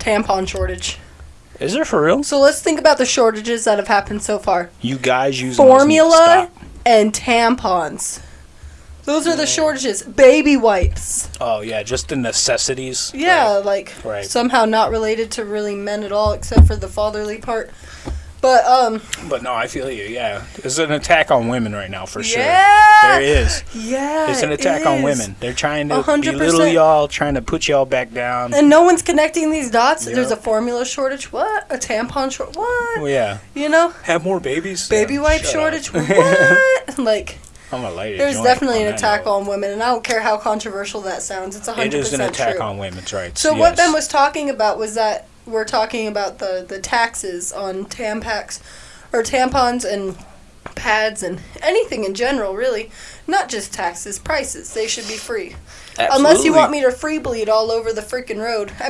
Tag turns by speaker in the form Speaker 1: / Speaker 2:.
Speaker 1: tampon shortage.
Speaker 2: Is there for real?
Speaker 1: So let's think about the shortages that have happened so far.
Speaker 2: You guys use those need to
Speaker 1: Formula and tampons. Those are the shortages. Baby wipes.
Speaker 2: Oh yeah, just the necessities.
Speaker 1: Yeah,
Speaker 2: Right.
Speaker 1: like
Speaker 2: Right.
Speaker 1: somehow not related to really men at all, except for the fatherly part. But um,
Speaker 2: But no, I feel you. Yeah, it's an attack on women right now for sure.
Speaker 1: Yeah.
Speaker 2: There is.
Speaker 1: yeah,
Speaker 2: It's an
Speaker 1: it
Speaker 2: attack on women. They're trying to
Speaker 1: A hundred
Speaker 2: belittle y'all, trying to put y'all back down.
Speaker 1: And no one's connecting these dots.
Speaker 2: Yeah.
Speaker 1: There's a formula shortage. What? A tampon shortage. What?
Speaker 2: Well, yeah,
Speaker 1: You know,
Speaker 2: have more babies.
Speaker 1: baby
Speaker 2: Yeah,
Speaker 1: wipe shortage. What? like,
Speaker 2: I'm a lady.
Speaker 1: there's definitely an attack
Speaker 2: note.
Speaker 1: on women, and I don't care how controversial that sounds. It's a
Speaker 2: It
Speaker 1: hundred
Speaker 2: is an attack
Speaker 1: true.
Speaker 2: on women's rights.
Speaker 1: So what. Ben was talking about was that we're talking about the the taxes on Tampax or tampons and pads and anything in general, really. Not just taxes, prices. They should be free. Unless you want me to free bleed all over the freaking road. I